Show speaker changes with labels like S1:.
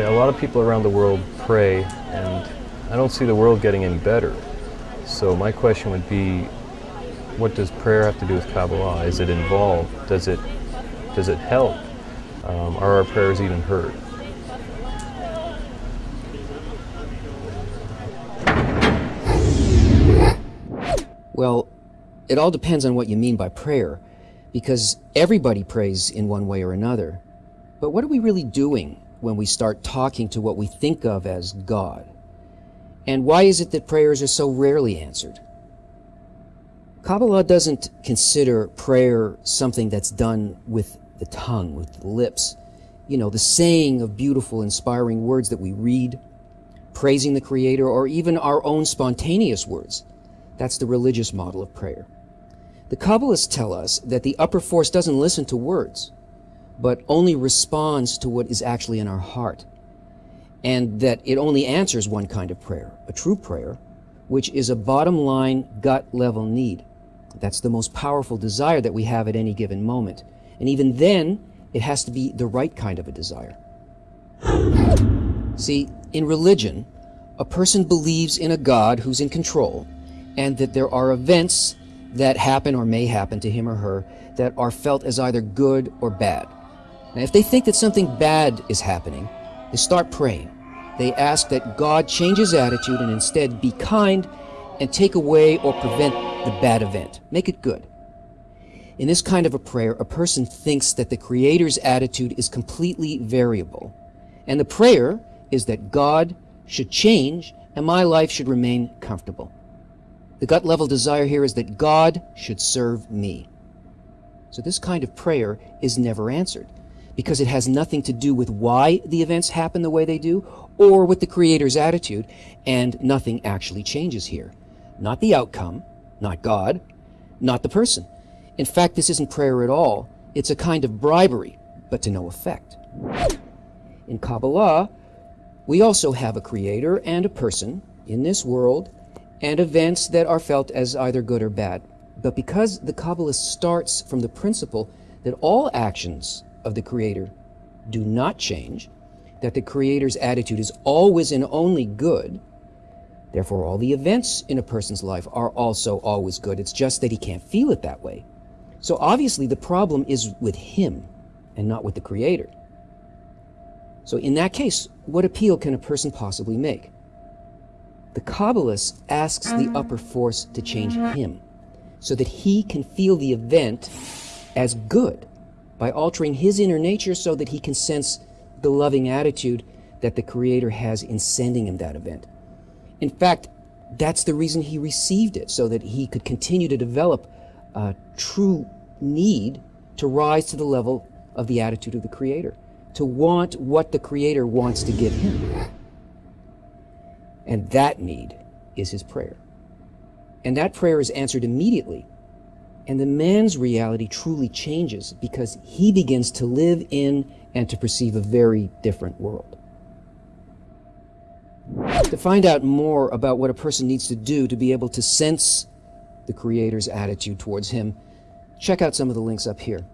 S1: Okay, a lot of people around the world pray, and I don't see the world getting any better. So my question would be, what does prayer have to do with Kabbalah? Is it involved? Does it does it help? Um, are our prayers even heard?
S2: Well, it all depends on what you mean by prayer, because everybody prays in one way or another. But what are we really doing when we start talking to what we think of as God? And why is it that prayers are so rarely answered? Kabbalah doesn't consider prayer something that's done with the tongue, with the lips. You know, the saying of beautiful, inspiring words that we read, praising the Creator, or even our own spontaneous words. That's the religious model of prayer. The Kabbalists tell us that the upper force doesn't listen to words, but only responds to what is actually in our heart. And that it only answers one kind of prayer, a true prayer, which is a bottom line gut level need. That's the most powerful desire that we have at any given moment. And even then, it has to be the right kind of a desire. See, in religion, a person believes in a God who's in control and that there are events that happen or may happen to him or her that are felt as either good or bad. Now, if they think that something bad is happening, they start praying. They ask that God change his attitude and instead be kind and take away or prevent the bad event. Make it good. In this kind of a prayer, a person thinks that the Creator's attitude is completely variable. And the prayer is that God should change and my life should remain comfortable. The gut level desire here is that God should serve me. So this kind of prayer is never answered because it has nothing to do with why the events happen the way they do or with the Creator's attitude, and nothing actually changes here. Not the outcome, not God, not the person. In fact, this isn't prayer at all. It's a kind of bribery, but to no effect. In Kabbalah, we also have a creator and a person in this world and events that are felt as either good or bad. But because the Kabbalah starts from the principle that all actions of the Creator do not change, that the Creator's attitude is always and only good, therefore all the events in a person's life are also always good. It's just that he can't feel it that way. So obviously the problem is with him and not with the Creator. So in that case, what appeal can a person possibly make? The Kabbalist asks the um. upper force to change him so that he can feel the event as good by altering his inner nature so that he can sense the loving attitude that the Creator has in sending him that event. In fact, that's the reason he received it, so that he could continue to develop a true need to rise to the level of the attitude of the Creator, to want what the Creator wants to give him. And that need is his prayer. And that prayer is answered immediately. And the man's reality truly changes because he begins to live in and to perceive a very different world. To find out more about what a person needs to do to be able to sense the Creator's attitude towards him, check out some of the links up here.